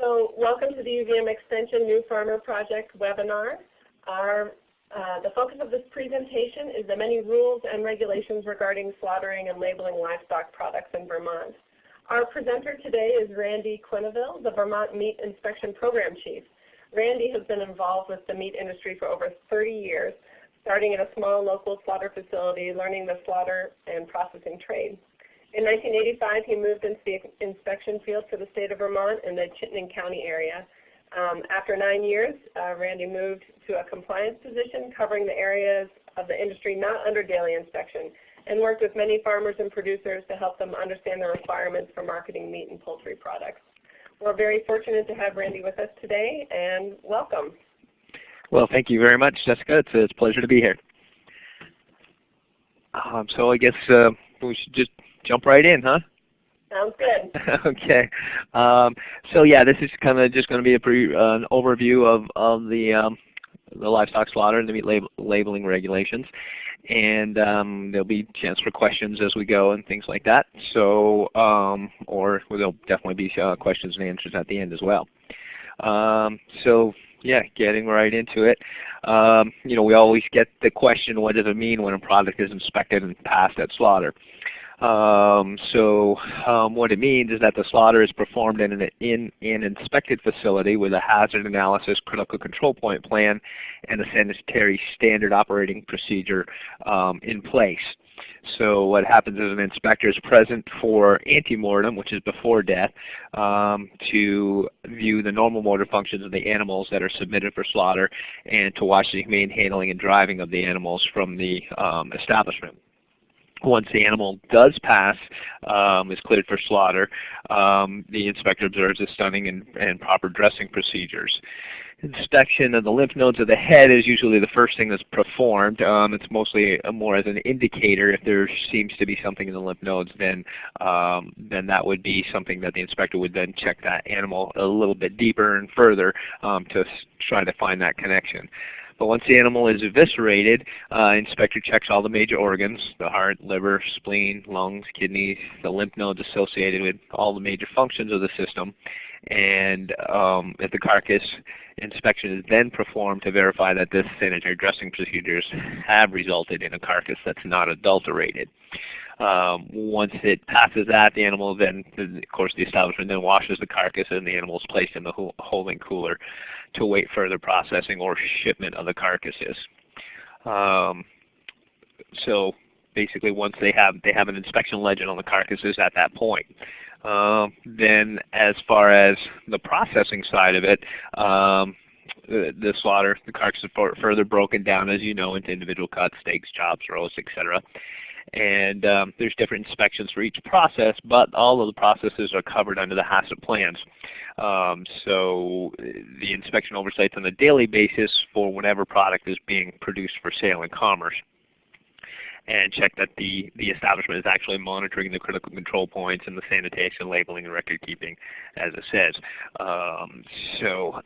So welcome to the UVM Extension New Farmer Project webinar. Our, uh, the focus of this presentation is the many rules and regulations regarding slaughtering and labeling livestock products in Vermont. Our presenter today is Randy Quenneville, the Vermont Meat Inspection Program Chief. Randy has been involved with the meat industry for over 30 years, starting at a small local slaughter facility, learning the slaughter and processing trade. In 1985, he moved into the inspection field for the state of Vermont in the Chittenden County area. Um, after nine years, uh, Randy moved to a compliance position covering the areas of the industry not under daily inspection and worked with many farmers and producers to help them understand the requirements for marketing meat and poultry products. We're very fortunate to have Randy with us today and welcome. Well, thank you very much, Jessica. It's a, it's a pleasure to be here. Um, so I guess uh, we should just jump right in, huh? Sounds good. okay. Um, so yeah, this is kind of just going to be a pre, uh, an overview of of the um, the livestock slaughter and the meat lab labeling regulations, and um, there'll be a chance for questions as we go and things like that. So, um, or there'll definitely be uh, questions and answers at the end as well. Um, so yeah, getting right into it. Um, you know, we always get the question, what does it mean when a product is inspected and passed at slaughter? Um, so um, what it means is that the slaughter is performed in an, in an inspected facility with a hazard analysis critical control point plan and a sanitary standard operating procedure um, in place. So what happens is an inspector is present for antemortem, which is before death, um, to view the normal motor functions of the animals that are submitted for slaughter and to watch the humane handling and driving of the animals from the um, establishment once the animal does pass, um, is cleared for slaughter, um, the inspector observes the stunning and, and, proper dressing procedures. Inspection of the lymph nodes of the head is usually the first thing that's performed. Um, it's mostly more as an indicator. If there seems to be something in the lymph nodes, then um, then that would be something that the inspector would then check that animal a little bit deeper and further um, to try to find that connection. But once the animal is eviscerated, uh, inspector checks all the major organs, the heart, liver, spleen, lungs, kidneys, the lymph nodes associated with all the major functions of the system. And um, the carcass inspection is then performed to verify that this sanitary dressing procedures have resulted in a carcass that's not adulterated. Um, once it passes that, the animal then, of course, the establishment then washes the carcass and the animal is placed in the holding cooler to await further processing or shipment of the carcasses. Um, so basically, once they have they have an inspection legend on the carcasses at that point. Uh, then, as far as the processing side of it, um, the, the slaughter, the carcasses are further broken down, as you know, into individual cuts, steaks, chops, roasts, etc and um, there's different inspections for each process, but all of the processes are covered under the HACCP plans. Um, so the inspection oversight on a daily basis for whatever product is being produced for sale and commerce and check that the, the establishment is actually monitoring the critical control points and the sanitation, labeling, and record keeping as it says. Um, so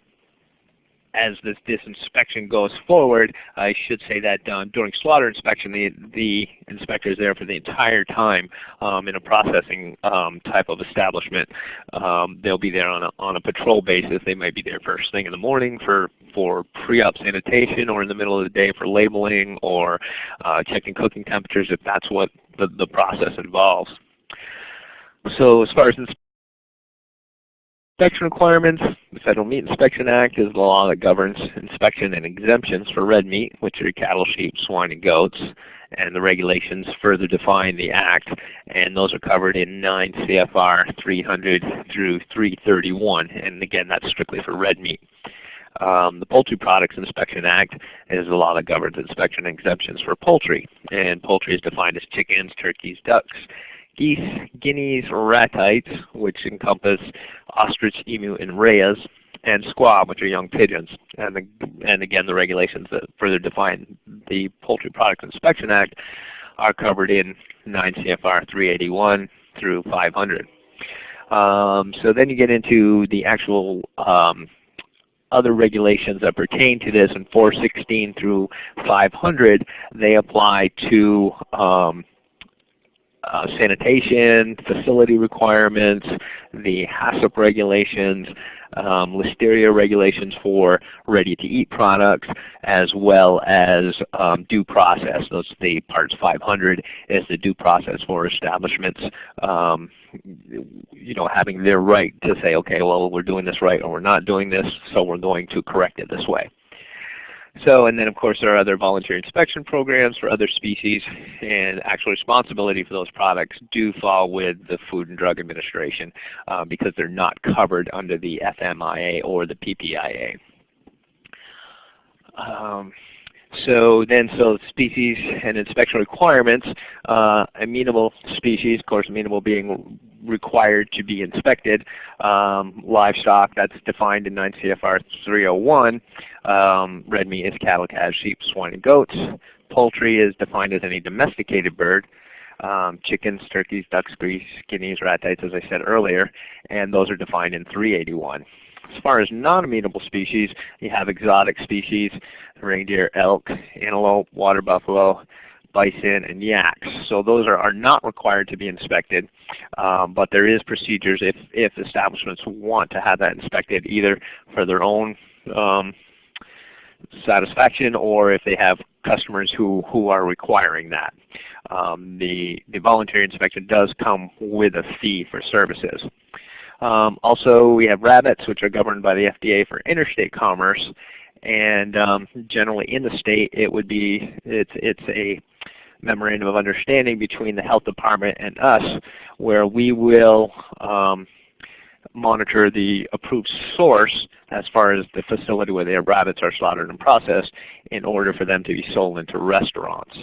as this, inspection goes forward, I should say that um, during slaughter inspection, the, the inspector is there for the entire time um, in a processing um, type of establishment. Um, they'll be there on a, on a patrol basis. They might be there first thing in the morning for, for pre-op sanitation or in the middle of the day for labeling or uh, checking cooking temperatures if that's what the, the process involves. So as far as Inspection requirements. The Federal Meat Inspection Act is the law that governs inspection and exemptions for red meat, which are cattle, sheep, swine, and goats. And the regulations further define the Act, and those are covered in 9 CFR 300 through 331. And again, that's strictly for red meat. Um, the Poultry Products Inspection Act is the law that governs inspection and exemptions for poultry. And poultry is defined as chickens, turkeys, ducks, geese, guineas, ratites, which encompass ostrich, emu, and rheas, and squab, which are young pigeons. And, the, and again, the regulations that further define the Poultry Products Inspection Act are covered in 9 CFR 381 through 500. Um, so then you get into the actual um, other regulations that pertain to this in 416 through 500, they apply to um, uh, sanitation, facility requirements, the HACCP regulations, um, listeria regulations for ready-to-eat products, as well as um, due process. Those the parts 500 is the due process for establishments, um, you know, having their right to say, okay, well, we're doing this right or we're not doing this, so we're going to correct it this way. So, and then of course there are other voluntary inspection programs for other species, and actual responsibility for those products do fall with the Food and Drug Administration uh, because they're not covered under the FMIA or the PPIA. Um, so then, so species and inspection requirements, uh, amenable species, of course amenable being required to be inspected. Um, livestock, that's defined in 9 CFR 301. Um, red meat is cattle, calves, sheep, swine, and goats. Poultry is defined as any domesticated bird. Um, chickens, turkeys, ducks, geese, guineas, ratites, as I said earlier, and those are defined in 381. As far as non-amenable species, you have exotic species, reindeer, elk, antelope, water buffalo, bison, and yaks. So those are, are not required to be inspected, um, but there is procedures if, if establishments want to have that inspected either for their own um, satisfaction or if they have customers who, who are requiring that. Um, the, the voluntary inspection does come with a fee for services. Um, also, we have rabbits, which are governed by the FDA for interstate commerce, and um, generally in the state, it would be it's it's a memorandum of understanding between the health department and us, where we will um, monitor the approved source as far as the facility where the rabbits are slaughtered and processed in order for them to be sold into restaurants.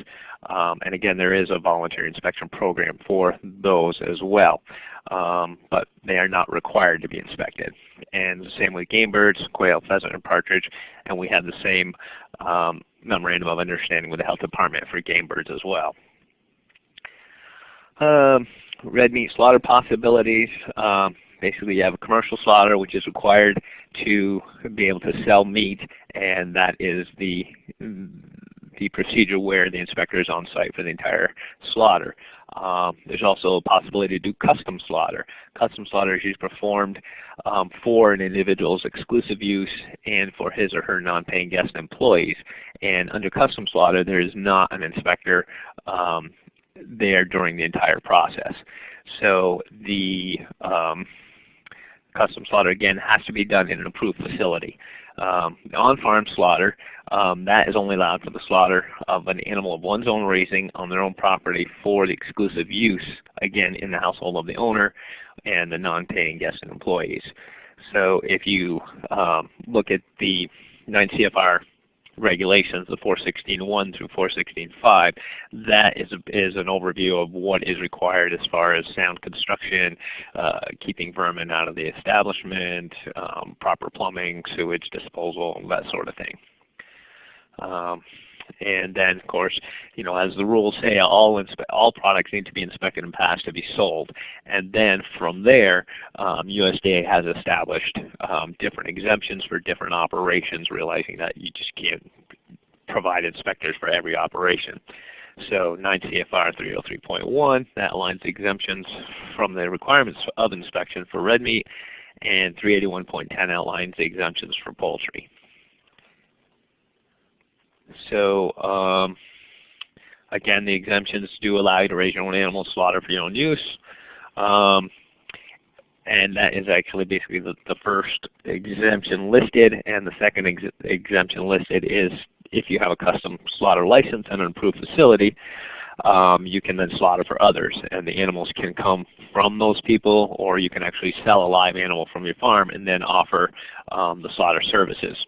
Um, and again, there is a voluntary inspection program for those as well. Um, but they are not required to be inspected. And the same with game birds, quail, pheasant, and partridge. And we have the same um, memorandum of understanding with the health department for game birds as well. Um, red meat slaughter possibilities. Um, basically you have a commercial slaughter which is required to be able to sell meat and that is the the procedure where the inspector is on site for the entire slaughter. Um, there's also a possibility to do custom slaughter. Custom slaughter is usually performed um, for an individual's exclusive use and for his or her non-paying guest employees. And under custom slaughter, there is not an inspector um, there during the entire process. So the um, custom slaughter again has to be done in an approved facility. Um, on-farm slaughter, um, that is only allowed for the slaughter of an animal of one's own raising on their own property for the exclusive use, again, in the household of the owner and the non-paying guests and employees. So if you um, look at the 9 CFR regulations, the 416.1 through 416.5, that is, is an overview of what is required as far as sound construction, uh, keeping vermin out of the establishment, um, proper plumbing, sewage disposal, that sort of thing. Um, and then, of course, you know, as the rules say, all all products need to be inspected and passed to be sold. And then from there, um, USDA has established um, different exemptions for different operations, realizing that you just can't provide inspectors for every operation. So 9 CFR 303.1, that aligns exemptions from the requirements of inspection for red meat, and 381.10 outlines the exemptions for poultry. So um, again, the exemptions do allow you to raise your own animals, slaughter for your own use. Um, and that is actually basically the, the, first exemption listed, and the second ex exemption listed is if you have a custom slaughter license and an approved facility, um, you can then slaughter for others, and the animals can come from those people, or you can actually sell a live animal from your farm and then offer um, the slaughter services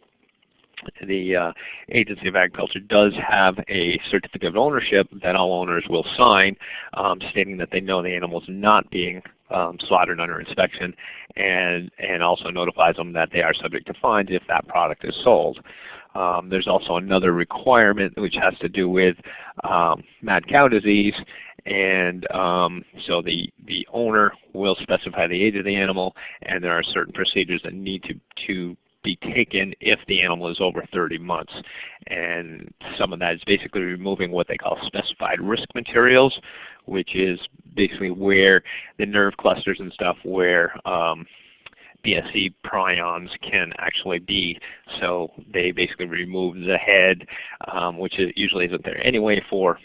the uh, Agency of Agriculture does have a certificate of ownership that all owners will sign um, stating that they know the animal is not being um, slaughtered under inspection and, and also notifies them that they are subject to fines if that product is sold. Um, there's also another requirement which has to do with um, mad cow disease and um, so the, the owner will specify the age of the animal and there are certain procedures that need to, to be taken if the animal is over 30 months. And some of that is basically removing what they call specified risk materials, which is basically where the nerve clusters and stuff where um, BSE prions can actually be. So they basically remove the head, um, which usually isn't there anyway for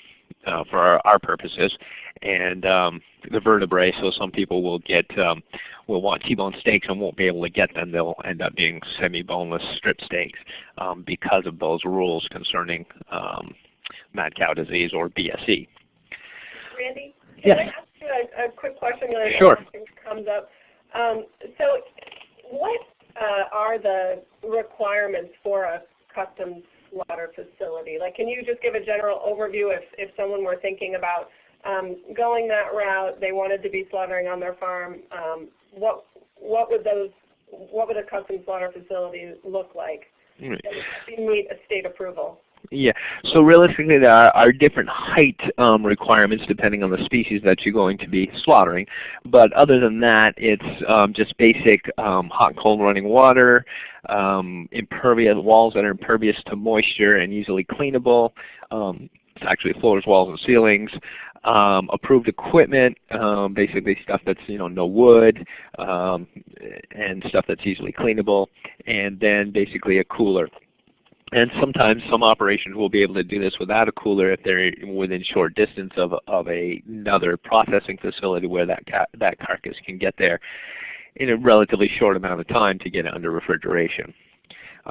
uh, for our, our, purposes, and um, the vertebrae. So some people will get um, will want T-bone steaks and won't be able to get them. They'll end up being semi-boneless strip steaks um, because of those rules concerning um, mad cow disease or BSE. Randy, can yes. I ask you a, a quick question? Sure. Comes up. Um, so, what uh, are the requirements for a custom slaughter facility? Like, can you just give a general overview if, if someone were thinking about um, going that route, they wanted to be slaughtering on their farm, um, what, what would those, what would a custom slaughter facility look like? Right. meet a state approval? Yeah. So realistically, there are, are different height um, requirements depending on the species that you're going to be slaughtering. But other than that, it's um, just basic um, hot and cold running water, um, impervious walls that are impervious to moisture and easily cleanable. Um, it's actually floors, walls, and ceilings. Um, approved equipment, um, basically stuff that's you know no wood um, and stuff that's easily cleanable, and then basically a cooler. And sometimes some operations will be able to do this without a cooler if they're within short distance of, of a, another processing facility where that, that carcass can get there in a relatively short amount of time to get it under refrigeration.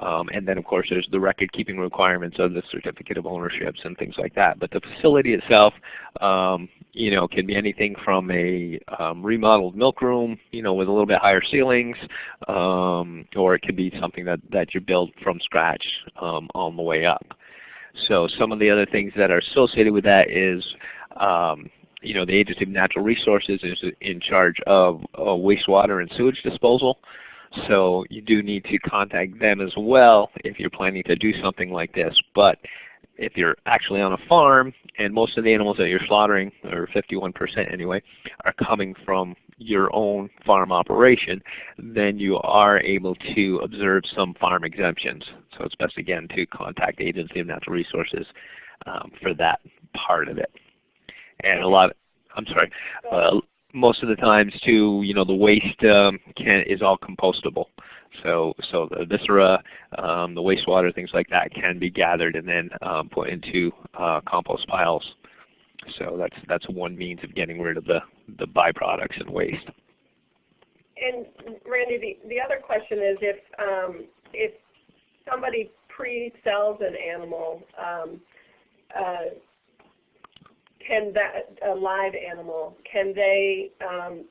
Um, and then of course there's the record keeping requirements of the certificate of ownerships and things like that. But the facility itself, um, you know, can be anything from a um, remodeled milk room, you know, with a little bit higher ceilings, um, or it could be something that, that you build from scratch um, on the way up. So some of the other things that are associated with that is um, you know, the Agency of Natural Resources is in charge of uh, wastewater and sewage disposal. So you do need to contact them as well if you're planning to do something like this. But if you're actually on a farm and most of the animals that you're slaughtering, or 51% anyway, are coming from your own farm operation, then you are able to observe some farm exemptions. So it's best again to contact the Agency of Natural Resources um, for that part of it. And a lot, I'm sorry, uh, most of the times too, you know, the waste um, can, is all compostable. So, so the viscera, um, the wastewater, things like that can be gathered and then um, put into uh, compost piles. So that's that's one means of getting rid of the the byproducts and waste. And Randy, the, the other question is if um, if somebody pre-sells an animal, um, uh, can that a live animal can they um,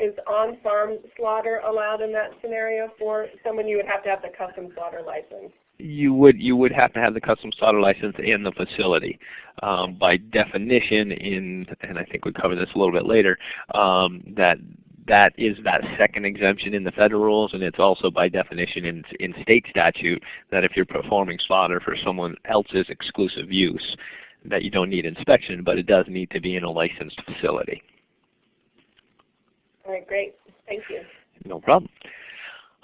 is on-farm slaughter allowed in that scenario for someone? You would have to have the custom slaughter license. You would you would have to have the custom slaughter license in the facility. Um, by definition, in and I think we cover this a little bit later, um, that that is that second exemption in the federal rules, and it's also by definition in, in state statute that if you're performing slaughter for someone else's exclusive use, that you don't need inspection, but it does need to be in a licensed facility. All right, great. Thank you. No problem.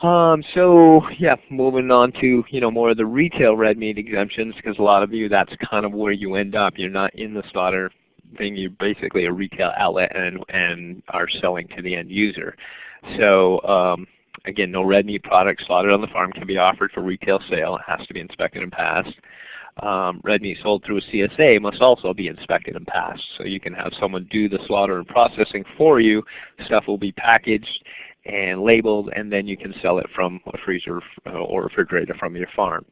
Um, so yeah, moving on to you know more of the retail red meat exemptions because a lot of you that's kind of where you end up. You're not in the slaughter thing. You're basically a retail outlet and and are selling to the end user. So um, again, no red meat products slaughtered on the farm can be offered for retail sale. It has to be inspected and passed um, red meat sold through a CSA must also be inspected and passed. So you can have someone do the slaughter and processing for you. Stuff will be packaged and labeled, and then you can sell it from a freezer uh, or refrigerator from your farm.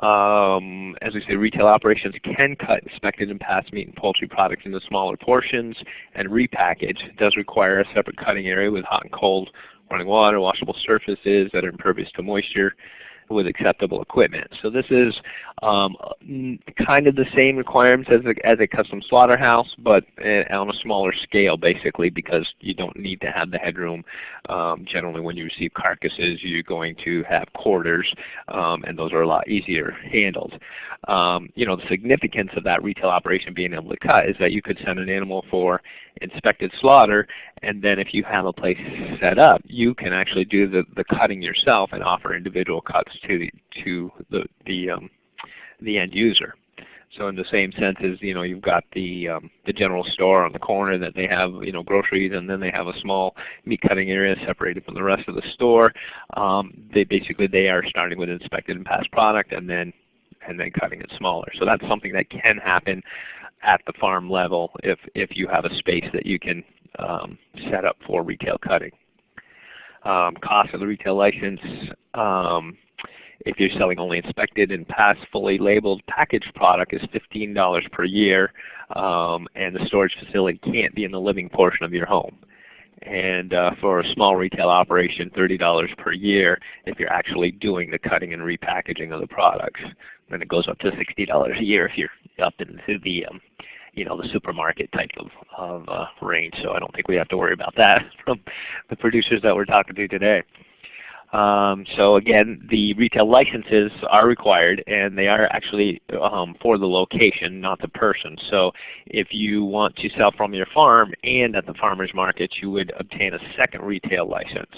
Um, as we say, retail operations can cut inspected and passed meat and poultry products into smaller portions and repackage. It does require a separate cutting area with hot and cold running water, washable surfaces that are impervious to moisture with acceptable equipment. So this is um, kind of the same requirements as a, as a custom slaughterhouse, but on a smaller scale basically because you don't need to have the headroom. Um, generally when you receive carcasses you're going to have quarters um, and those are a lot easier handled. Um, you know, the significance of that retail operation being able to cut is that you could send an animal for inspected slaughter and then if you have a place set up, you can actually do the, the cutting yourself and offer individual cuts to the, to the, the, um, the end user. So in the same sense as you know you've got the um, the general store on the corner that they have you know groceries and then they have a small meat cutting area separated from the rest of the store. Um, they basically they are starting with inspected and passed product and then and then cutting it smaller. So that's something that can happen at the farm level if if you have a space that you can um, set up for retail cutting. Um, cost of the retail license. If you're selling only inspected and passed fully labeled packaged product is $15 per year um, and the storage facility can't be in the living portion of your home. And uh, for a small retail operation, $30 per year if you're actually doing the cutting and repackaging of the products. Then it goes up to $60 a year if you're up into the um, you know the supermarket type of, of uh, range. So I don't think we have to worry about that from the producers that we're talking to today. Um, so again, the retail licenses are required, and they are actually um, for the location, not the person. So if you want to sell from your farm and at the farmer's market, you would obtain a second retail license.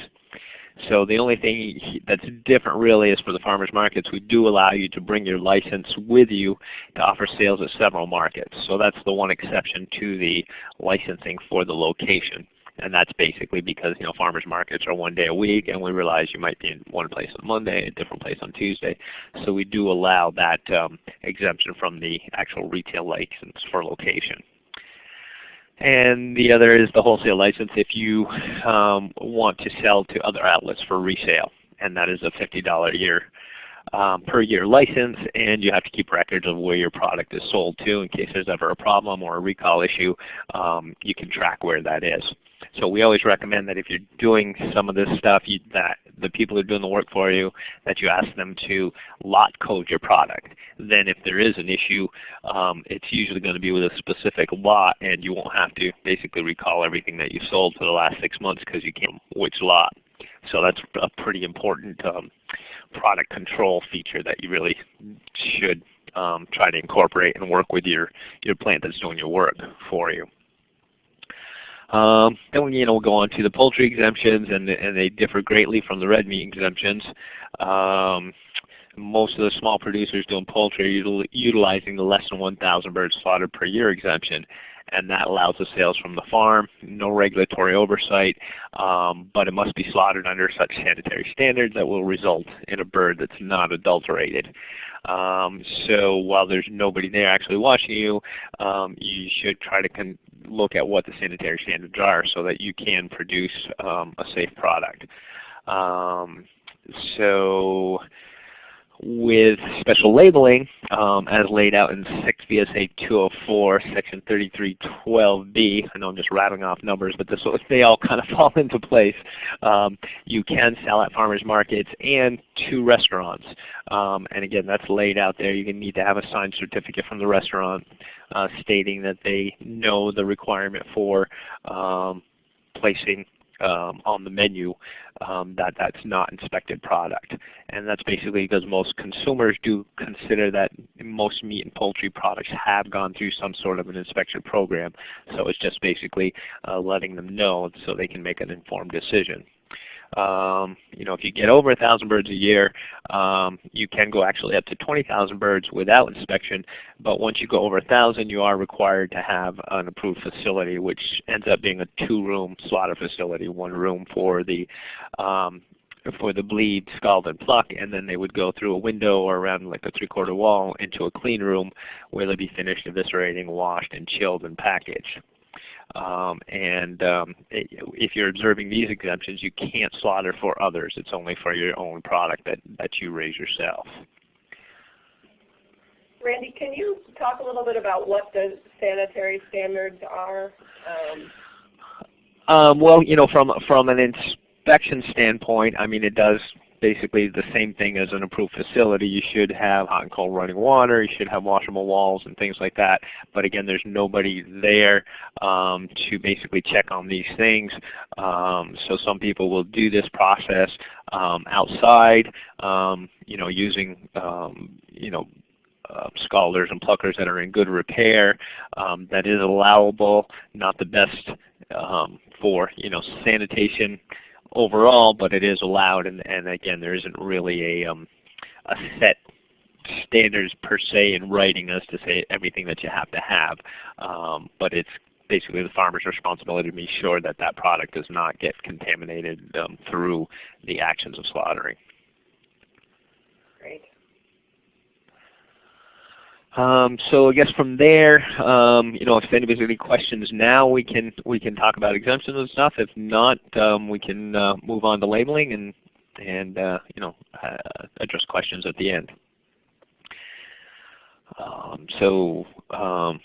So the only thing that's different really is for the farmers markets, we do allow you to bring your license with you to offer sales at several markets. So that's the one exception to the licensing for the location. And that's basically because you know farmers markets are one day a week, and we realize you might be in one place on Monday, a different place on Tuesday. So we do allow that um, exemption from the actual retail license for location. And the other is the wholesale license if you um, want to sell to other outlets for resale. And that is a $50 a year um, per year license and you have to keep records of where your product is sold to in case there's ever a problem or a recall issue. Um, you can track where that is. So we always recommend that if you're doing some of this stuff, you, that the people who are doing the work for you, that you ask them to lot code your product. Then if there is an issue, um, it's usually going to be with a specific lot and you won't have to basically recall everything that you sold for the last six months because you can't which lot. So that's a pretty important um, product control feature that you really should um, try to incorporate and work with your, your plant that's doing your work for you. Um, then you know, we'll go on to the poultry exemptions, and, and they differ greatly from the red meat exemptions. Um, most of the small producers doing poultry are utilizing the less than 1,000 birds slaughtered per year exemption and that allows the sales from the farm, no regulatory oversight, um, but it must be slaughtered under such sanitary standards that will result in a bird that's not adulterated. Um, so while there's nobody there actually watching you, um, you should try to look at what the sanitary standards are so that you can produce um, a safe product. Um, so with special labeling um, as laid out in 6 VSA 204, section 3312B. I know I'm just rattling off numbers, but this, they all kind of fall into place. Um, you can sell at farmers markets and to restaurants. Um, and again, that's laid out there. You can need to have a signed certificate from the restaurant uh, stating that they know the requirement for um, placing um, on the menu um, that that's not inspected product. And that's basically because most consumers do consider that most meat and poultry products have gone through some sort of an inspection program. So it's just basically uh, letting them know so they can make an informed decision. Um, you know, if you get over 1,000 birds a year, um, you can go actually up to 20,000 birds without inspection. But once you go over 1,000, you are required to have an approved facility, which ends up being a two-room slaughter facility, one room for the um, for the bleed, scald, and pluck, and then they would go through a window or around like a three-quarter wall into a clean room where they'd be finished eviscerating, washed, and chilled and packaged. Um, and um, if you're observing these exemptions, you can't slaughter for others. It's only for your own product that, that you raise yourself. Randy, can you talk a little bit about what the sanitary standards are? Um, um, well, you know, from from an inspection standpoint, I mean, it does basically the same thing as an approved facility. You should have hot and cold running water. You should have washable walls and things like that. But again, there's nobody there um, to basically check on these things. Um, so some people will do this process um, outside, um, you know, using um, you know uh, scalders and pluckers that are in good repair. Um, that is allowable, not the best for you know sanitation overall, but it is allowed. And, and again, there isn't really a, um, a set standards per se in writing as to say everything that you have to have. Um, but it's basically the farmer's responsibility to be sure that that product does not get contaminated um, through the actions of slaughtering. Great. Um, so I guess from there, um, you know, if anybody's any questions now, we can we can talk about exemptions and stuff. If not, um, we can uh, move on to labeling and and uh, you know uh, address questions at the end. Um, so um,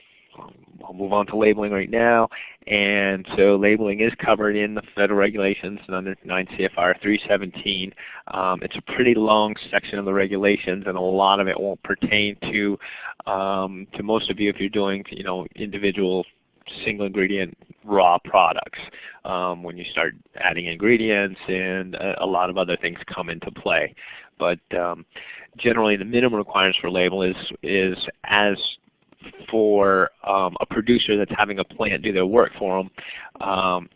I'll move on to labeling right now. And so labeling is covered in the federal regulations under 9 CFR 317. Um, it's a pretty long section of the regulations and a lot of it won't pertain to um, to most of you if you're doing you know individual single ingredient raw products. Um, when you start adding ingredients and a, a, lot of other things come into play. But um, generally the minimum requirements for label is, is as for um, a producer that's having a plant do their work for them, um,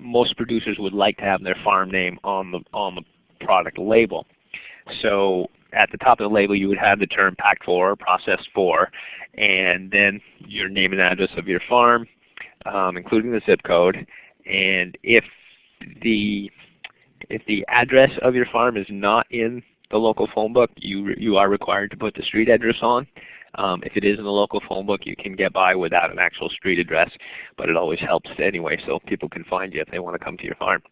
most producers would like to have their farm name on the on the product label. So at the top of the label you would have the term packed for or processed for, and then your name and address of your farm, um, including the zip code. And if the if the address of your farm is not in the local phone book, you you are required to put the street address on. Um, if it is in the local phone book, you can get by without an actual street address, but it always helps anyway so people can find you if they want to come to your farm.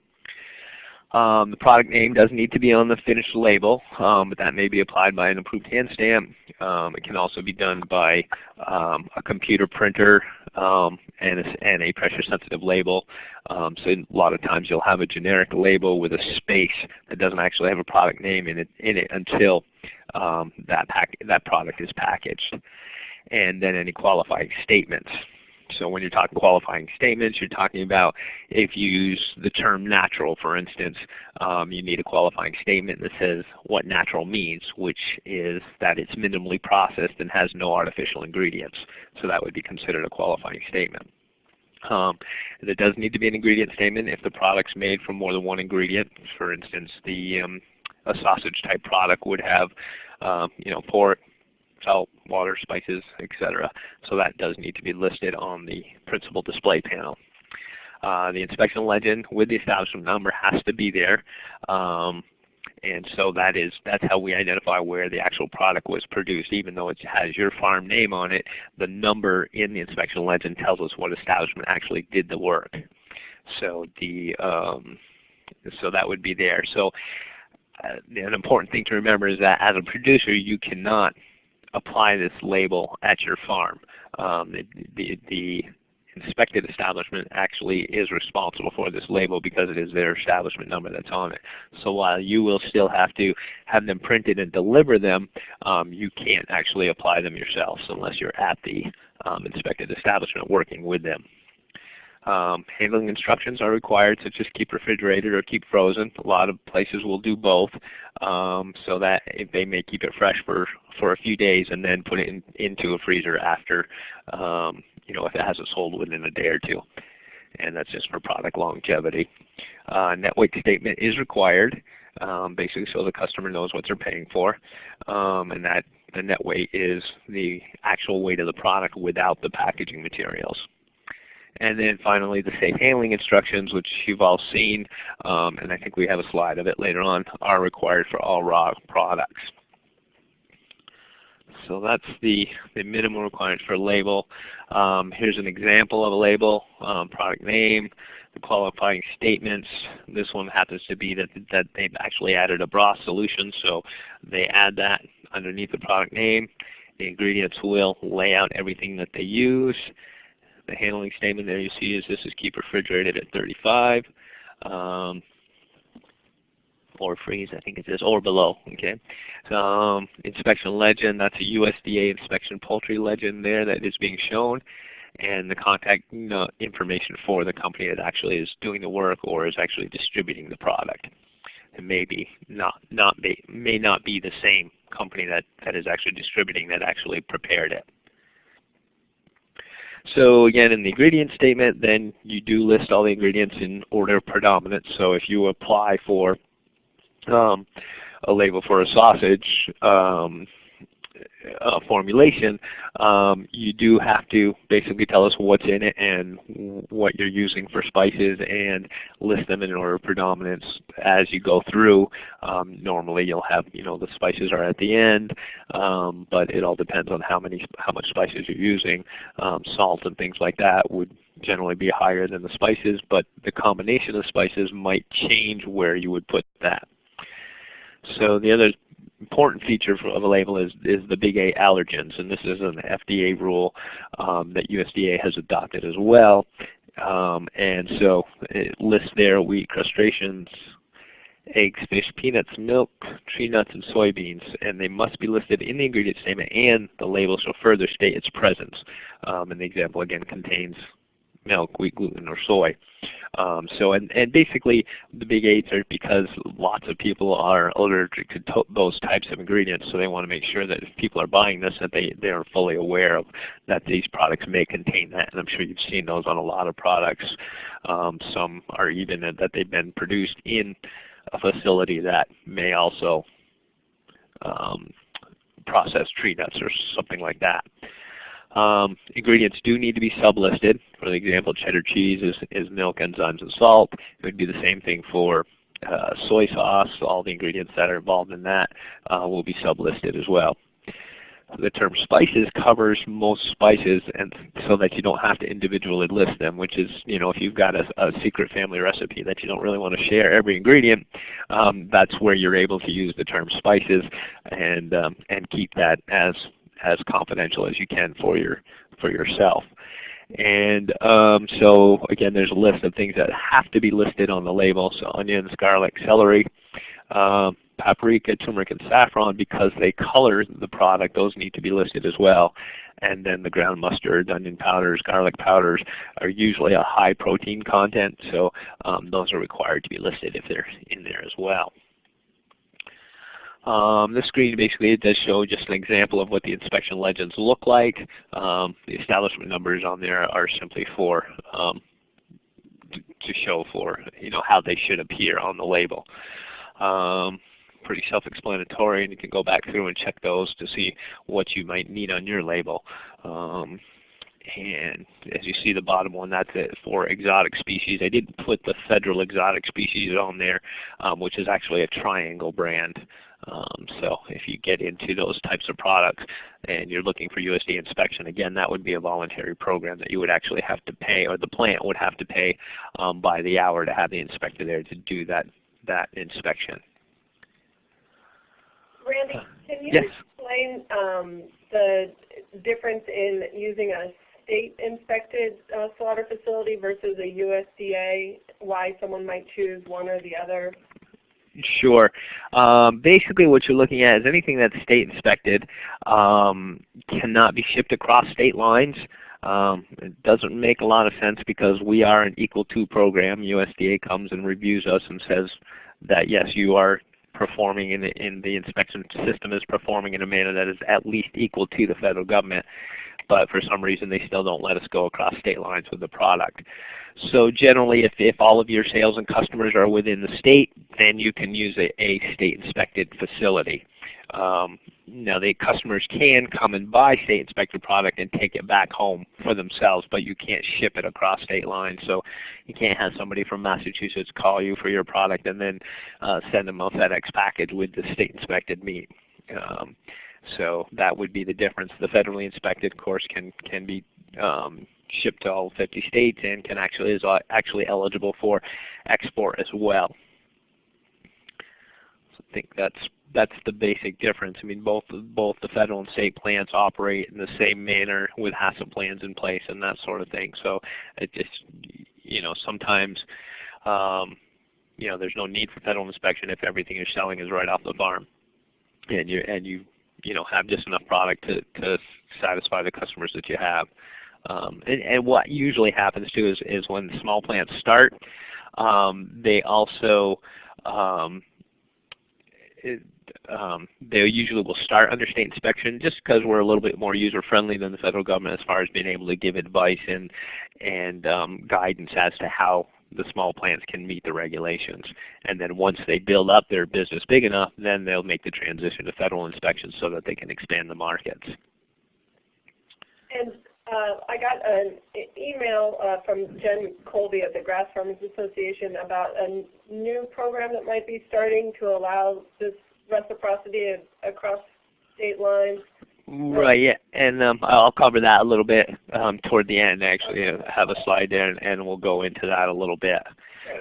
Um, the product name does need to be on the finished label, um, but that may be applied by an approved hand stamp. Um, it can also be done by um, a computer printer um, and, a, and, a, pressure sensitive label. Um, so a lot of times you'll have a generic label with a space that doesn't actually have a product name in it, in it until that, pack, that product is packaged. And then any qualifying statements. So when you're talking qualifying statements, you're talking about if you use the term natural, for instance, um, you need a qualifying statement that says what natural means, which is that it's minimally processed and has no artificial ingredients. So that would be considered a qualifying statement. Um, there does need to be an ingredient statement if the product's made from more than one ingredient. For instance, the um, a sausage type product would have um, you know, pork, salt, water, spices, etc. So that does need to be listed on the principal display panel. Uh, the inspection legend with the establishment number has to be there. Um, and so that is that's how we identify where the actual product was produced. Even though it has your farm name on it, the number in the inspection legend tells us what establishment actually did the work. So the um, so that would be there. So an important thing to remember is that as a producer, you cannot apply this label at your farm. Um, the, the, the, inspected establishment actually is responsible for this label because it is their establishment number that's on it. So while you will still have to have them printed and deliver them, um, you can't actually apply them yourselves unless you're at the um, inspected establishment working with them. Um, handling instructions are required, such as keep refrigerated or keep frozen. A lot of places will do both, um, so that they may keep it fresh for, for a few days and then put it in, into a freezer after, um, you know, if it hasn't sold within a day or two. And that's just for product longevity. Uh, net weight statement is required, um, basically so the customer knows what they're paying for. Um, and that the net weight is the actual weight of the product without the packaging materials. And then finally the safe handling instructions, which you've all seen, um, and I think we have a slide of it later on, are required for all raw products. So that's the, the minimum requirements for a label. Um, here's an example of a label, um, product name, the qualifying statements. This one happens to be that, that they've actually added a broth solution, so they add that underneath the product name. The ingredients will lay out everything that they use the handling statement there you see is this is keep refrigerated at 35. Um, or freeze, I think it says, or below. Okay, um, inspection legend. That's a USDA inspection poultry legend there that is being shown, and the contact information for the company that actually is doing the work or is actually distributing the product. It may be not not be, may not be the same company that that is actually distributing that actually prepared it. So again, in the ingredient statement, then you do list all the ingredients in order of predominance. So if you apply for um, a label for a sausage, um, uh, formulation, um, you do have to basically tell us what's in it and what you're using for spices and list them in order of predominance as you go through. Um, normally you'll have, you know, the spices are at the end, um, but it all depends on how many, how much spices you're using. Um, salt and things like that would generally be higher than the spices, but the combination of spices might change where you would put that. So the other important feature of a label is, is the big eight allergens, and this is an FDA rule um, that USDA has adopted as well. Um, and so it lists there wheat, crustaceans, eggs, fish, peanuts, milk, tree nuts, and soybeans, and they must be listed in the ingredient statement and the label shall further state its presence. Um, and the example again contains milk, wheat, gluten, or soy. Um, so and, and basically the big eights are because lots of people are allergic to, those types of ingredients, so they want to make sure that if people are buying this that they, they are fully aware of that these products may contain that. And I'm sure you've seen those on a lot of products. Um, some are even that they've been produced in a facility that may also um, process tree nuts or something like that. Um, ingredients do need to be sublisted. For example, cheddar cheese is, is milk, enzymes, and salt. It would be the same thing for uh, soy sauce. All the ingredients that are involved in that uh, will be sublisted as well. The term spices covers most spices and so that you don't have to individually list them, which is, you know, if you've got a, a secret family recipe that you don't really want to share every ingredient, um, that's where you're able to use the term spices and, um, and keep that as as confidential as you can for your for yourself. And um, so again, there's a list of things that have to be listed on the label. So onions, garlic, celery, uh, paprika, turmeric, and saffron because they color the product. Those need to be listed as well. And then the ground mustard, onion powders, garlic powders are usually a high protein content. So um, those are required to be listed if they're in there as well. Um, this screen basically it does show just an example of what the inspection legends look like. Um, the establishment numbers on there are simply for um, to show for you know how they should appear on the label. Um, pretty self-explanatory, and you can go back through and check those to see what you might need on your label. Um, and as you see the bottom one, that's it for exotic species. I didn't put the federal exotic species on there, um, which is actually a triangle brand. Um, so if you get into those types of products and you're looking for USDA inspection, again, that would be a voluntary program that you would actually have to pay, or the plant would have to pay um, by the hour to have the inspector there to do that, that inspection. Randy, can you yes. explain um, the difference in using a state inspected uh, slaughter facility versus a USDA, why someone might choose one or the other? Sure. Um, basically what you're looking at is anything that's state inspected um, cannot be shipped across state lines. Um, it doesn't make a lot of sense because we are an equal to program. USDA comes and reviews us and says that yes, you are performing in the, in the inspection system is performing in a manner that is at least equal to the federal government. But for some reason they still don't let us go across state lines with the product. So generally, if, if all of your sales and customers are within the state, then you can use a, a state inspected facility. Um, now the customers can come and buy state inspected product and take it back home for themselves, but you can't ship it across state lines. So you can't have somebody from Massachusetts call you for your product and then uh, send them a FedEx package with the state inspected meat. Um, so that would be the difference. The federally inspected, course, can can be um, shipped to all 50 states and can actually is actually eligible for export as well. So I think that's that's the basic difference. I mean, both both the federal and state plants operate in the same manner with HACCP plans in place and that sort of thing. So it just you know sometimes um, you know there's no need for federal inspection if everything you're selling is right off the farm, and you and you you know have just enough product to to satisfy the customers that you have. Um, and, and, what usually happens too is, is when small plants start, um, they also um, it, um, they usually will start under state inspection just because we're a little bit more user friendly than the federal government as far as being able to give advice and and um, guidance as to how the small plants can meet the regulations. And then once they build up their business big enough, then they'll make the transition to federal inspection so that they can expand the markets. And uh, I got an email uh, from Jen Colby of the Grass Farmers Association about a new program that might be starting to allow this reciprocity across state lines. Right, yeah, and um, I'll cover that a little bit um, toward the end. Actually, I have a slide there, and, and, we'll go into that a little bit.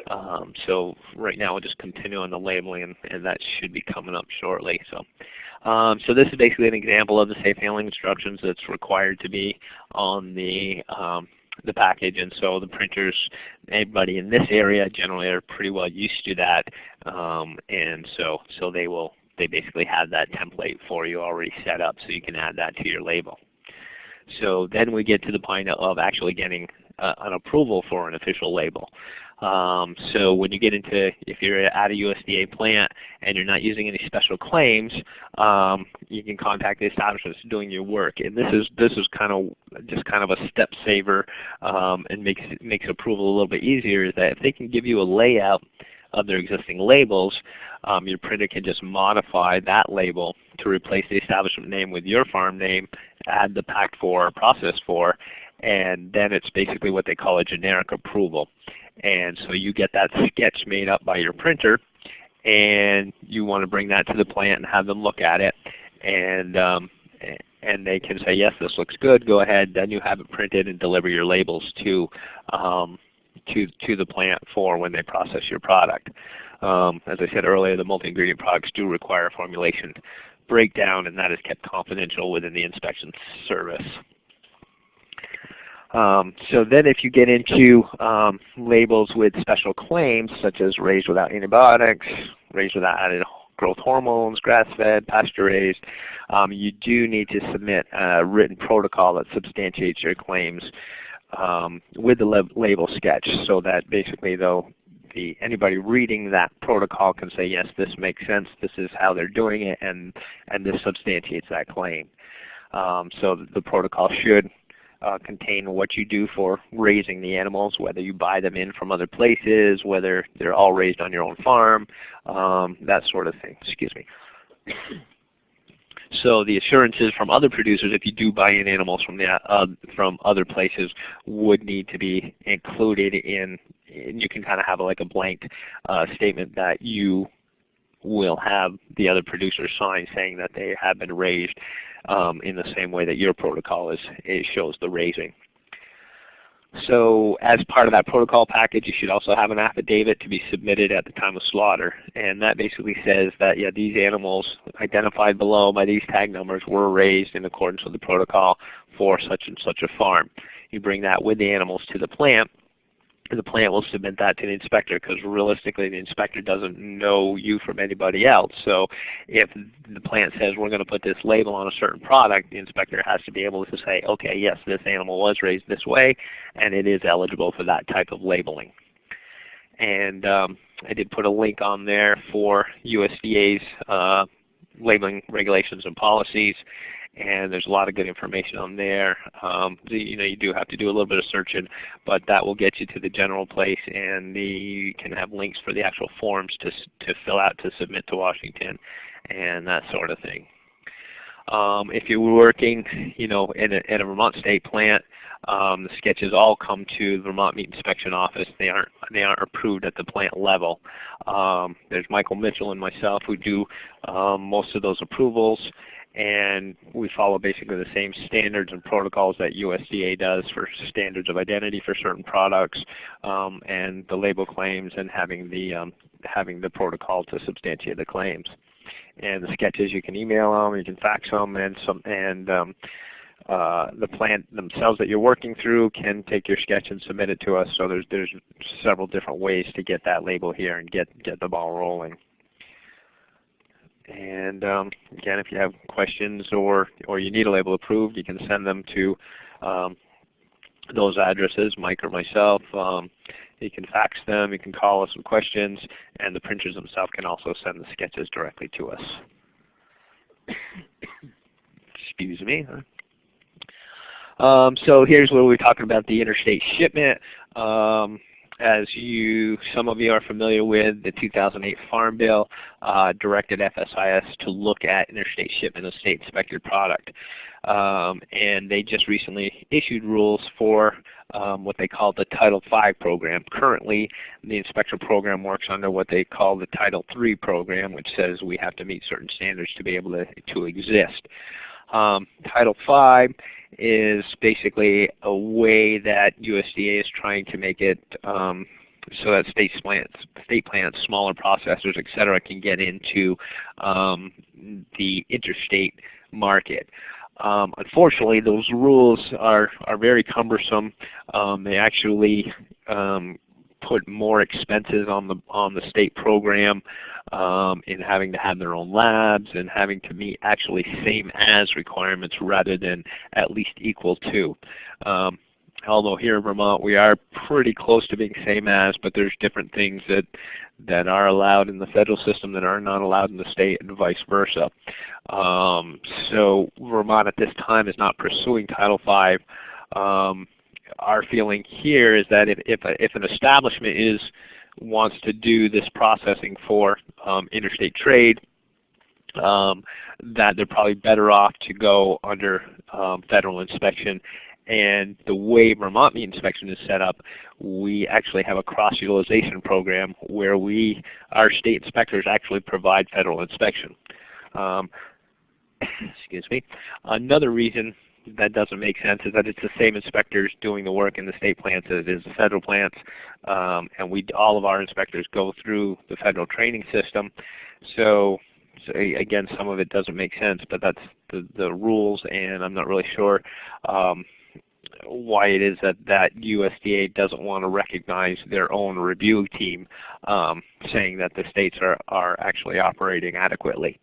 Um, so right now we'll just continue on the labeling, and, and that should be coming up shortly. So. Um, so this is basically an example of the safe handling instructions that's required to be on the um, the package. And so the printers, anybody in this area generally are pretty well used to that. Um, and so so they will they basically have that template for you already set up so you can add that to your label. So then we get to the point of actually getting uh, an approval for an official label. Um, so when you get into, if you're at a USDA plant and you're not using any special claims, um, you can contact the establishments doing your work. And this is this is kind of just kind of a step saver um, and makes makes approval a little bit easier. Is that if they can give you a layout of their existing labels, um, your printer can just modify that label to replace the establishment name with your farm name, add the packed for, process for, and then it's basically what they call a generic approval. And so you get that sketch made up by your printer, and you want to bring that to the plant and have them look at it, and um, and they can say, yes, this looks good. Go ahead. Then you have it printed and deliver your labels to um, to to the plant for when they process your product. Um, as I said earlier, the multi-ingredient products do require formulation breakdown, and that is kept confidential within the inspection service. Um, so then if you get into um, labels with special claims such as raised without antibiotics, raised without added growth hormones, grass-fed, pasture-raised, um, you do need to submit a written protocol that substantiates your claims um, with the label sketch so that basically though the, anybody reading that protocol can say, yes, this makes sense, this is how they're doing it, and, and this substantiates that claim. Um, so the protocol should uh, contain what you do for raising the animals, whether you buy them in from other places, whether they're all raised on your own farm, um, that sort of thing. Excuse me. So the assurances from other producers, if you do buy in animals from the, uh, from other places, would need to be included in. You can kind of have like a blank uh, statement that you will have the other producers sign saying that they have been raised um, in the same way that your protocol is, it shows the raising. So as part of that protocol package, you should also have an affidavit to be submitted at the time of slaughter. And that basically says that yeah, these animals identified below by these tag numbers were raised in accordance with the protocol for such and such a farm. You bring that with the animals to the plant the plant will submit that to the inspector because realistically the inspector doesn't know you from anybody else. So if the plant says we're going to put this label on a certain product, the inspector has to be able to say, okay, yes, this animal was raised this way and it is eligible for that type of labeling. And um, I did put a link on there for USDA's uh, labeling regulations and policies and there's a lot of good information on there. Um, you know, you do have to do a little bit of searching, but that will get you to the general place, and the, you can have links for the actual forms to to fill out to submit to Washington, and that sort of thing. Um, if you're working, you know, in a, in a Vermont state plant, um, the sketches all come to the Vermont Meat Inspection Office. They aren't they aren't approved at the plant level. Um, there's Michael Mitchell and myself who do um, most of those approvals, and we follow basically the same standards and protocols that USDA does for standards of identity for certain products um, and the label claims and having the um, having the protocol to substantiate the claims. And the sketches you can email them, you can fax them, and some and um, uh, the plant themselves that you're working through can take your sketch and submit it to us. So there's there's several different ways to get that label here and get get the ball rolling. And um, again, if you have questions or or you need a label approved, you can send them to um, those addresses, Mike or myself. Um, you can fax them, you can call us with questions, and the printers themselves can also send the sketches directly to us. Excuse me. Um, so here's where we're talking about the interstate shipment. As you, some of you are familiar with, the 2008 Farm Bill uh, directed FSIS to look at interstate shipment of state inspected product. Um, and they just recently issued rules for um, what they call the Title V program. Currently, the inspector program works under what they call the Title III program, which says we have to meet certain standards to be able to, to exist. Um, Title V is basically a way that USDA is trying to make it um, so that state plants, state plants, smaller processors, et cetera, can get into um, the interstate market. Um, unfortunately, those rules are, are very cumbersome. Um, they actually um, put more expenses on the on the state program um, in having to have their own labs and having to meet actually same as requirements rather than at least equal to. Um, although here in Vermont we are pretty close to being same as, but there's different things that that are allowed in the federal system that are not allowed in the state and vice versa. Um, so Vermont at this time is not pursuing Title V. Um, our feeling here is that if, if, a, if an establishment is wants to do this processing for um, interstate trade, um, that they're probably better off to go under um, federal inspection. And the way Vermont meat inspection is set up, we actually have a cross-utilization program where we, our state inspectors actually provide federal inspection. Um, excuse me. Another reason that doesn't make sense is that it's the same inspectors doing the work in the state plants as it is the federal plants. Um, and we all of our inspectors go through the federal training system. So, so, again, some of it doesn't make sense, but that's the, the rules, and I'm not really sure um, why it is that, that USDA doesn't want to recognize their own review team um, saying that the states are, are actually operating adequately.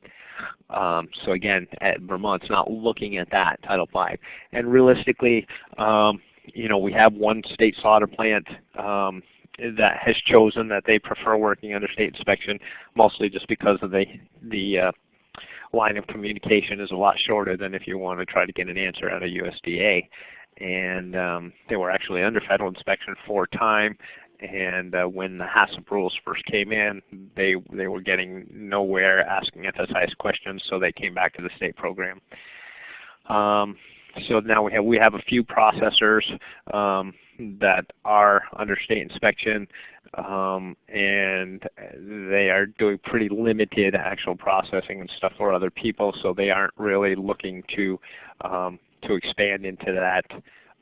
Um, so again, at Vermont's not looking at that Title V. And realistically, um, you know, we have one state slaughter plant um, that has chosen that they prefer working under state inspection, mostly just because of the the uh, line of communication is a lot shorter than if you want to try to get an answer out of USDA. And um, they were actually under federal inspection for time, and uh, when the HACCP rules first came in, they they were getting nowhere asking FSIS questions, so they came back to the state program. Um, so now we have we have a few processors um, that are under state inspection, um, and they are doing pretty limited actual processing and stuff for other people. So they aren't really looking to um, to expand into that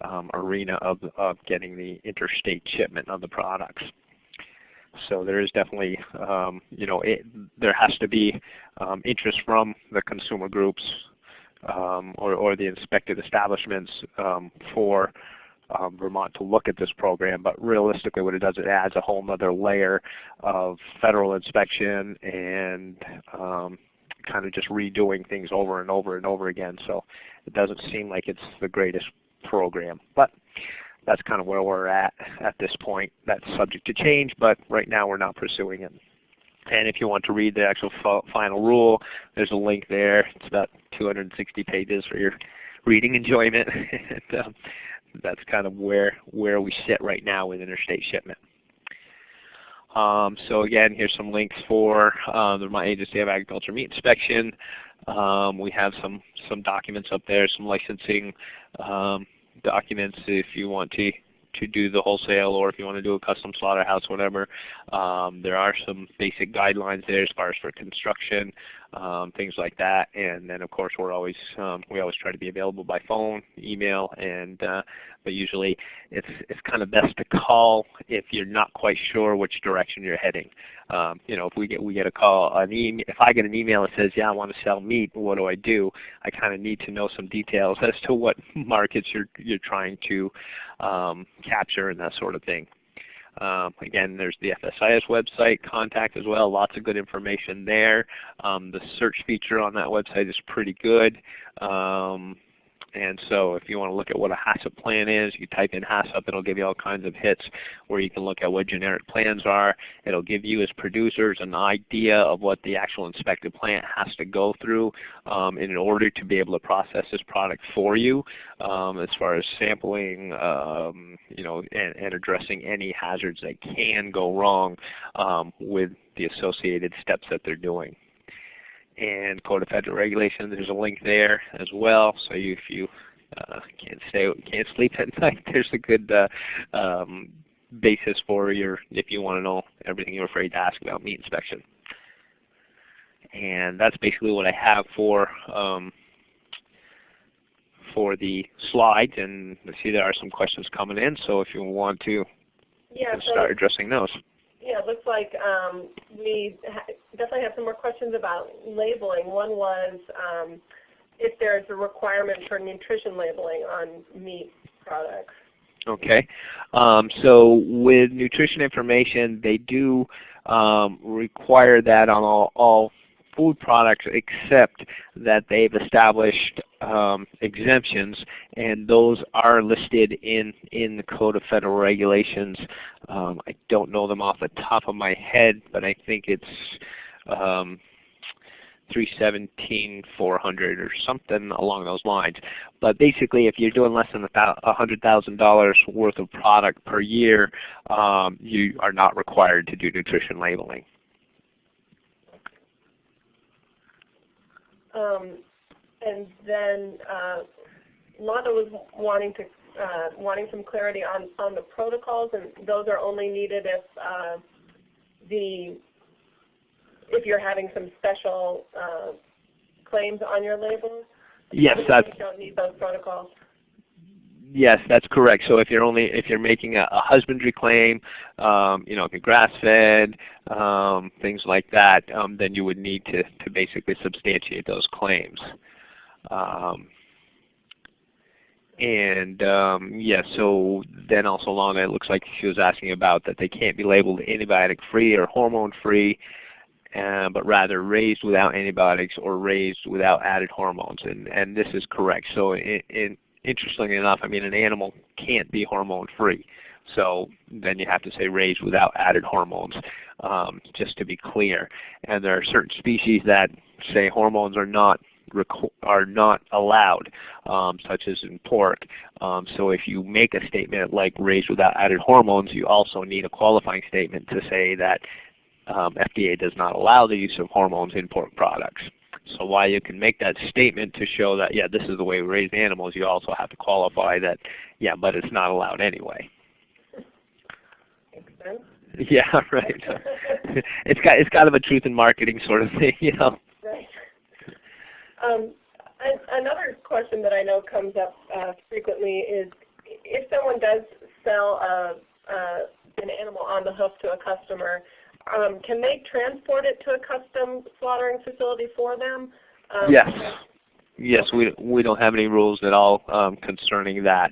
um, arena of, of getting the interstate shipment of the products. So there is definitely, um, you know, it, there has to be um, interest from the consumer groups um, or, or, the inspected establishments um, for um, Vermont to look at this program. But realistically what it does, it adds a whole other layer of federal inspection and kind of just redoing things over and over and over again. So it doesn't seem like it's the greatest program. But that's kind of where we're at at this point. That's subject to change, but right now we're not pursuing it. And if you want to read the actual final rule, there's a link there. It's about 260 pages for your reading enjoyment. and, um, that's kind of where where we sit right now with interstate shipment. Um, so again, here's some links for uh, the Agency of Agriculture Meat Inspection. Um, we have some some documents up there, some licensing um, documents if you want to to do the wholesale or if you want to do a custom slaughterhouse, whatever. Um, there are some basic guidelines there as far as for construction. Um, things like that. And then of course we're always um, we always try to be available by phone, email, and uh, but usually it's it's kind of best to call if you're not quite sure which direction you're heading. Um, you know, if we get we get a call, an email, if I get an email that says, "Yeah, I want to sell meat," what do I do? I kind of need to know some details as to what markets you're you're trying to um, capture and that sort of thing. Um, again, there's the FSIS website, contact as well, lots of good information there. Um, the search feature on that website is pretty good. Um, and so if you want to look at what a HACCP plan is, you type in HACCP, it'll give you all kinds of hits where you can look at what generic plans are. It'll give you as producers an idea of what the actual inspected plant has to go through um, in order to be able to process this product for you um, as far as sampling um, you know, and, and, addressing any hazards that can go wrong um, with the associated steps that they're doing and Code of Federal Regulations. There's a link there as well. So you, if you uh, can't stay, can't sleep at night, there's a good uh, um, basis for your if you want to know everything you're afraid to ask about meat inspection. And that's basically what I have for um, for the slides. And I see there are some questions coming in. So if you want to yeah, start addressing those. Yeah, it looks like um, we definitely have some more questions about labeling. One was um, if there's a requirement for nutrition labeling on meat products. Okay. Um, so with nutrition information, they do um, require that on all, all food products except that they've established um, exemptions and those are listed in, in the Code of Federal Regulations. Um, I don't know them off the top of my head, but I think it's um, 317 400 or something along those lines. But basically if you're doing less than $100,000 worth of product per year, um, you are not required to do nutrition labeling. Um, and then uh, Londa was wanting to uh, wanting some clarity on on the protocols, and those are only needed if uh, the if you're having some special uh, claims on your label. Yes, that's. You don't need those protocols. Yes, that's correct. So if you're only if you're making a, a husbandry claim, um, you know, if you're grass fed, um, things like that, um, then you would need to to basically substantiate those claims. Um, and um, yeah, so then also along it looks like she was asking about that they can't be labeled antibiotic free or hormone free, uh, but rather raised without antibiotics or raised without added hormones. And and this is correct. So in, in interestingly enough, I mean an animal can't be hormone free. So then you have to say raised without added hormones, um, just to be clear. And there are certain species that say hormones are not are not allowed, um, such as in pork. Um, so if you make a statement like raised without added hormones, you also need a qualifying statement to say that um, FDA does not allow the use of hormones in pork products. So while you can make that statement to show that, yeah, this is the way we raise animals, you also have to qualify that, yeah, but it's not allowed anyway. Yeah, right. it's got it's kind of a truth in marketing sort of thing, you know. Um, another question that I know comes up uh, frequently is if someone does sell a, an animal on the hoof to a customer, um, can they transport it to a custom slaughtering facility for them? Um, yes. Yes, we we don't have any rules at all um, concerning that.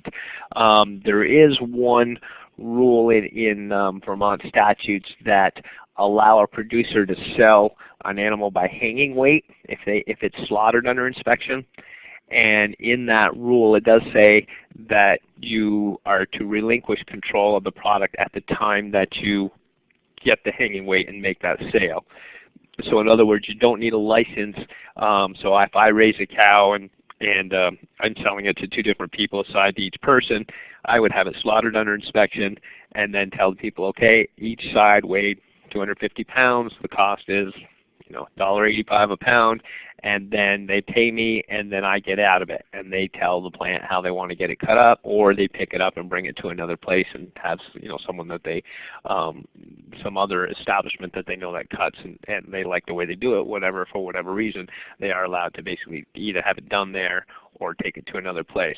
Um, there is one rule in, in um, Vermont statutes that allow a producer to sell an animal by hanging weight if they if it's slaughtered under inspection. And in that rule, it does say that you are to relinquish control of the product at the time that you get the hanging weight and make that sale. So in other words, you don't need a license. Um, so if I raise a cow and and um, I'm selling it to two different people assigned to each person, I would have it slaughtered under inspection and then tell the people, okay, each side weighed 250 pounds. The cost is you know $1.85 a pound, and then they pay me, and then I get out of it, and they tell the plant how they want to get it cut up, or they pick it up and bring it to another place and have you know someone that they, um, some other establishment that they know that cuts, and, and they like the way they do it, whatever for whatever reason, they are allowed to basically either have it done there or take it to another place.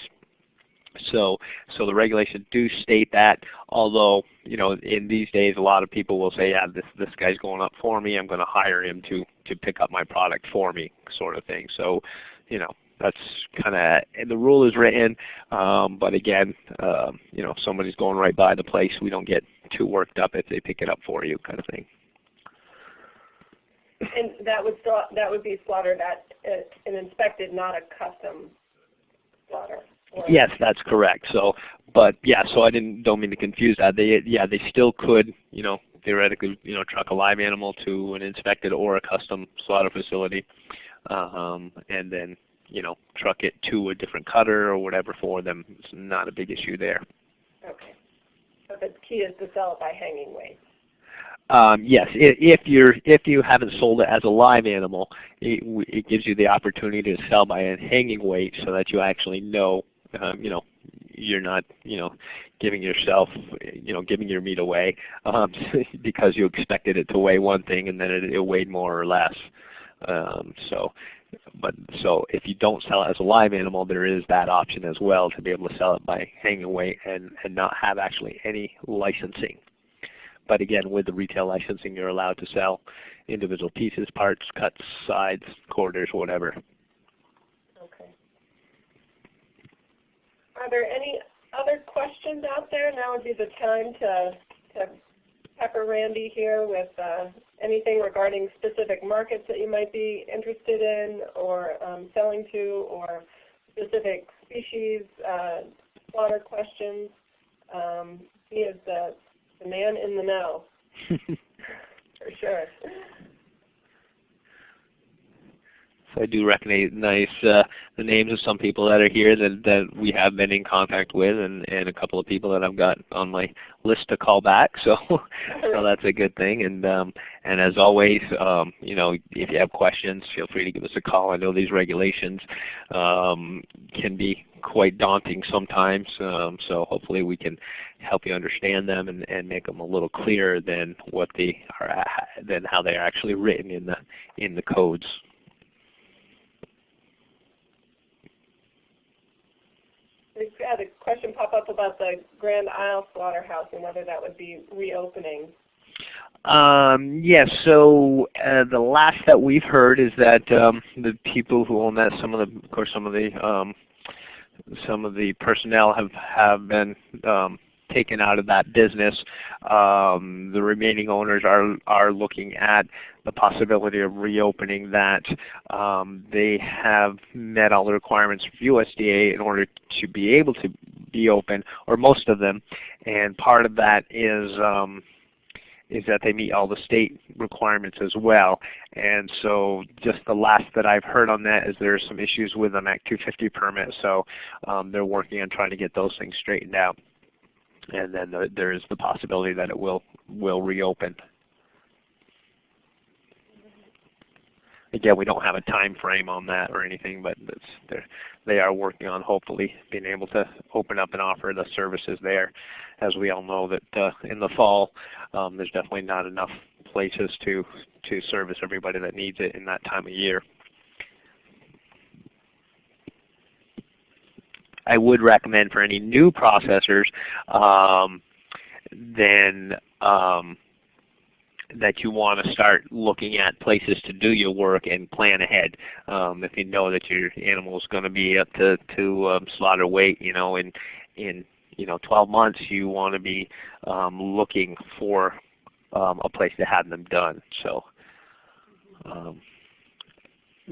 So, so the regulations do state that. Although, you know, in these days, a lot of people will say, "Yeah, this this guy's going up for me. I'm going to hire him to to pick up my product for me," sort of thing. So, you know, that's kind of the rule is written. Um, but again, um, you know, if somebody's going right by the place, we don't get too worked up if they pick it up for you, kind of thing. And that would that would be slaughtered at an inspected, not a custom slaughter. Yes, that's correct. So, but yeah, so I didn't don't mean to confuse that. They yeah, they still could you know theoretically you know truck a live animal to an inspected or a custom slaughter facility, um, and then you know truck it to a different cutter or whatever for them. It's not a big issue there. Okay. But the key is to sell it by hanging weight. Um, yes, if you're if you haven't sold it as a live animal, it, it gives you the opportunity to sell by a hanging weight, so that you actually know um, you know, you're not, you know, giving yourself, you know, giving your meat away um, because you expected it to weigh one thing and then it, it weighed more or less. Um, so, but so if you don't sell it as a live animal, there is that option as well to be able to sell it by hanging weight and and not have actually any licensing. But again, with the retail licensing, you're allowed to sell individual pieces, parts, cuts, sides, quarters, whatever. Are there any other questions out there? Now would be the time to, to pepper Randy here with uh, anything regarding specific markets that you might be interested in or um, selling to or specific species, uh, slaughter questions. Um, he is the, the man in the know, for sure. So I do recognize uh, the names of some people that are here that, that we have been in contact with and, and a couple of people that I've got on my list to call back. So, so that's a good thing. And, um, and as always, um, you know, if you have questions, feel free to give us a call. I know these regulations um, can be quite daunting sometimes. Um, so hopefully we can help you understand them and, and make them a little clearer than what they are than how they are actually written in the in the codes. We've had a question pop up about the Grand Isle Slaughterhouse and whether that would be reopening. Um, yes, so uh, the last that we've heard is that um, the people who own that, some of the, of course, some of the um, some of the personnel have have been um, taken out of that business. Um, the remaining owners are are looking at the possibility of reopening that. Um, they have met all the requirements for USDA in order to be able to be open, or most of them. And part of that is um, is that they meet all the state requirements as well. And so just the last that I've heard on that is there are some issues with an Act 250 permit. So um, they're working on trying to get those things straightened out and then the, there is the possibility that it will will reopen. Again, we don't have a time frame on that or anything, but they are working on hopefully being able to open up and offer the services there. As we all know that uh, in the fall, um, there's definitely not enough places to to service everybody that needs it in that time of year. I would recommend for any new processors, um, then um, that you want to start looking at places to do your work and plan ahead. Um, if you know that your animal is going to be up to to um, slaughter weight, you know, in in you know 12 months, you want to be um, looking for um, a place to have them done. So. Um,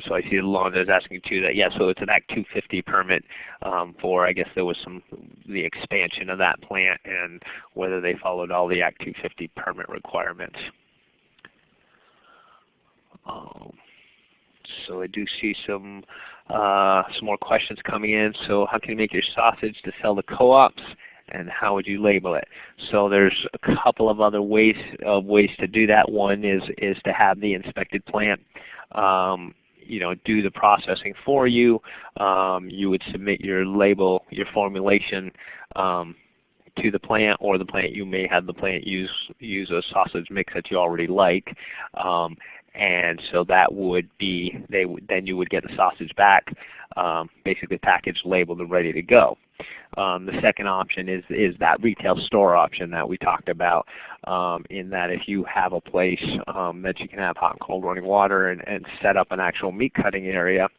so I see Londa is asking too that yeah, so it's an Act 250 permit um, for I guess there was some the expansion of that plant and whether they followed all the Act 250 permit requirements. Um, so I do see some uh, some more questions coming in. So how can you make your sausage to sell to co-ops and how would you label it? So there's a couple of other ways of ways to do that. One is is to have the inspected plant um, you know, do the processing for you. Um, you would submit your label, your formulation um, to the plant, or the plant you may have the plant use use a sausage mix that you already like. Um, and so that would be they would then you would get the sausage back, um, basically packaged, labeled, and ready to go. Um, the second option is is that retail store option that we talked about. Um, in that if you have a place um, that you can have hot and cold running water and, and set up an actual meat cutting area,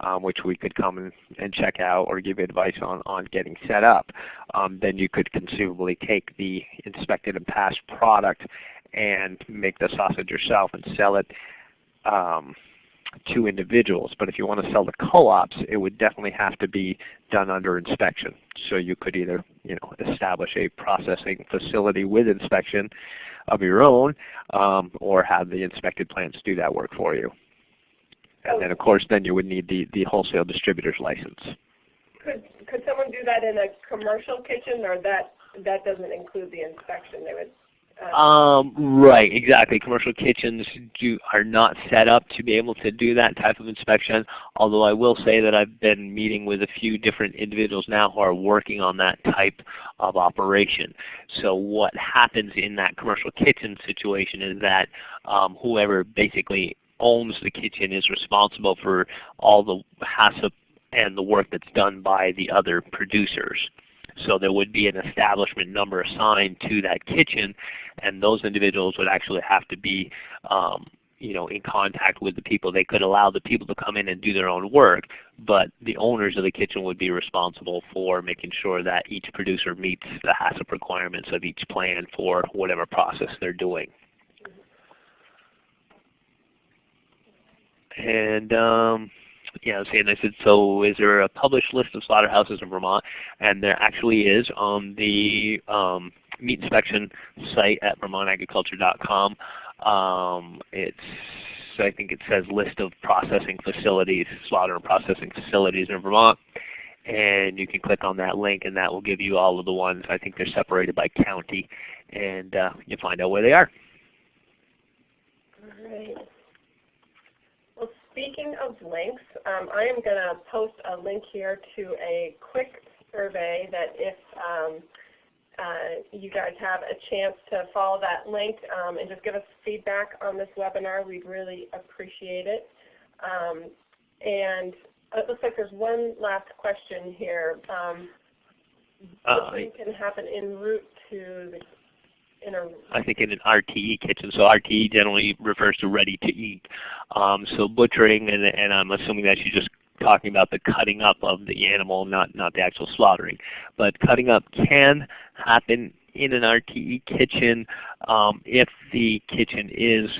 um, which we could come and, check out or give advice on, on getting set up, um, then you could conceivably take the inspected and passed product and make the sausage yourself and sell it um, to individuals. But if you want to sell to co-ops, it would definitely have to be done under inspection. So you could either you know, establish a processing facility with inspection of your own um, or have the inspected plants do that work for you. And then of course then you would need the, the wholesale distributor's license. Could, could someone do that in a commercial kitchen or that, that doesn't include the inspection? They would um, right, exactly. Commercial kitchens do, are not set up to be able to do that type of inspection, although I will say that I've been meeting with a few different individuals now who are working on that type of operation. So what happens in that commercial kitchen situation is that um, whoever basically owns the kitchen is responsible for all the HACCP and the work that's done by the other producers. So there would be an establishment number assigned to that kitchen, and those individuals would actually have to be um, you know, in contact with the people. They could allow the people to come in and do their own work, but the owners of the kitchen would be responsible for making sure that each producer meets the HACCP requirements of each plan for whatever process they're doing. And um, yeah, and I said, so is there a published list of slaughterhouses in Vermont? And there actually is on the um, meat inspection site at vermontagriculture.com. Um, it's I think it says list of processing facilities, slaughter and processing facilities in Vermont. And you can click on that link and that will give you all of the ones. I think they're separated by county and uh, you'll find out where they are. All right. Speaking of links, um, I am going to post a link here to a quick survey that if um, uh, you guys have a chance to follow that link um, and just give us feedback on this webinar, we'd really appreciate it. Um, and it looks like there's one last question here. Um, uh, can happen en route to the in a I think in an RTE kitchen. So RTE generally refers to ready to eat. Um, so butchering, and, and I'm assuming that you're just talking about the cutting up of the animal, not not the actual slaughtering. But cutting up can happen in an RTE kitchen um, if the kitchen is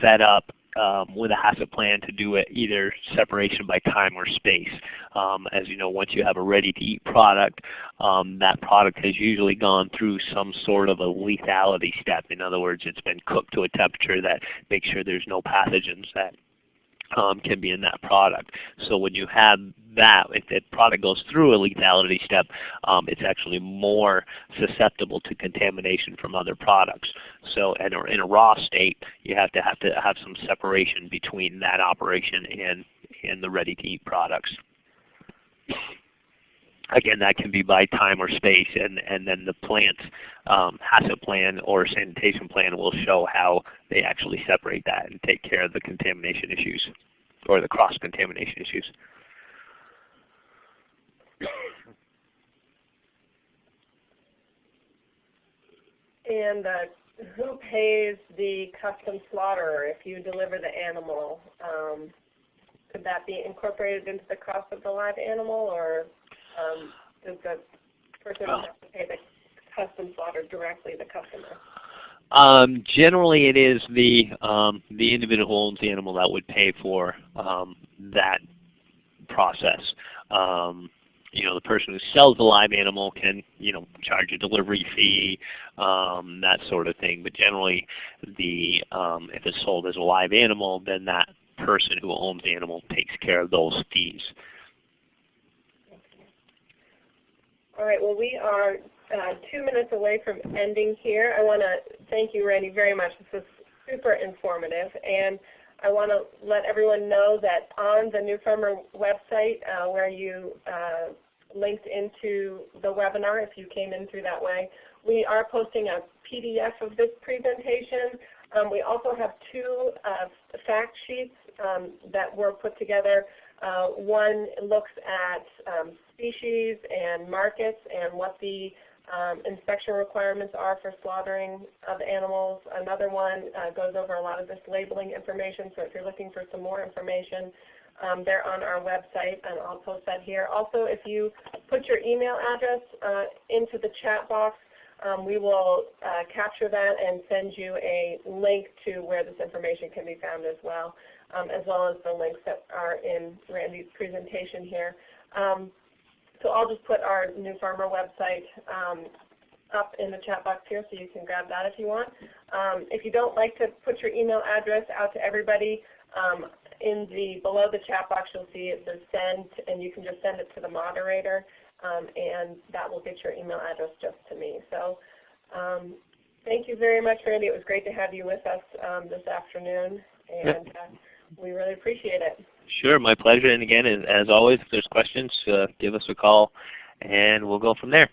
set up um, with a HACCP plan to do it either separation by time or space. Um, as you know, once you have a ready-to-eat product, um, that product has usually gone through some sort of a lethality step. In other words, it's been cooked to a temperature that makes sure there's no pathogens that um, can be in that product. So when you have that, if the product goes through a lethality step, um, it's actually more susceptible to contamination from other products. So in a, in a raw state, you have to have to have some separation between that operation and, and the ready-to-eat products. Again, that can be by time or space, and, and then the plant's um, HACCP plan or sanitation plan will show how they actually separate that and take care of the contamination issues or the cross-contamination issues. And uh, who pays the custom slaughterer if you deliver the animal? Um, could that be incorporated into the cost of the live animal, or um, does the person oh. have to pay the custom slaughter directly the customer? Um, generally, it is the um, the individual who owns the animal that would pay for um, that process. You know, the person who sells the live animal can, you know, charge a delivery fee, um, that sort of thing. But generally, the um, if it's sold as a live animal, then that person who owns the animal takes care of those fees. All right. Well, we are uh, two minutes away from ending here. I want to thank you, Randy, very much. This was super informative. And I want to let everyone know that on the New Farmer website uh, where you uh, linked into the webinar, if you came in through that way, we are posting a PDF of this presentation. Um, we also have two uh, fact sheets um, that were put together. Uh, one looks at um, species and markets and what the um, inspection requirements are for slaughtering of animals. Another one uh, goes over a lot of this labeling information, so if you're looking for some more information, um, they're on our website, and I'll post that here. Also, if you put your email address uh, into the chat box, um, we will uh, capture that and send you a link to where this information can be found as well, um, as well as the links that are in Randy's presentation here. Um, so I'll just put our New Farmer website um, up in the chat box here so you can grab that if you want. Um, if you don't like to put your email address out to everybody, um, in the below the chat box you'll see it says send and you can just send it to the moderator um, and that will get your email address just to me. So um, thank you very much Randy. It was great to have you with us um, this afternoon and uh, we really appreciate it. Sure, my pleasure. And again, as always, if there's questions, uh, give us a call, and we'll go from there.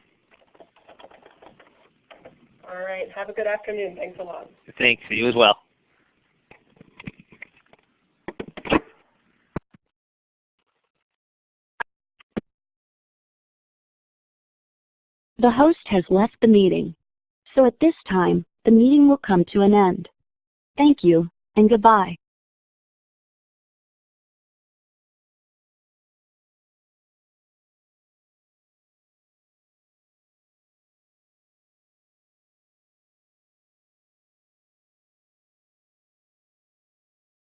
All right. Have a good afternoon. Thanks a lot. Thanks. You as well. The host has left the meeting. So at this time, the meeting will come to an end. Thank you and goodbye.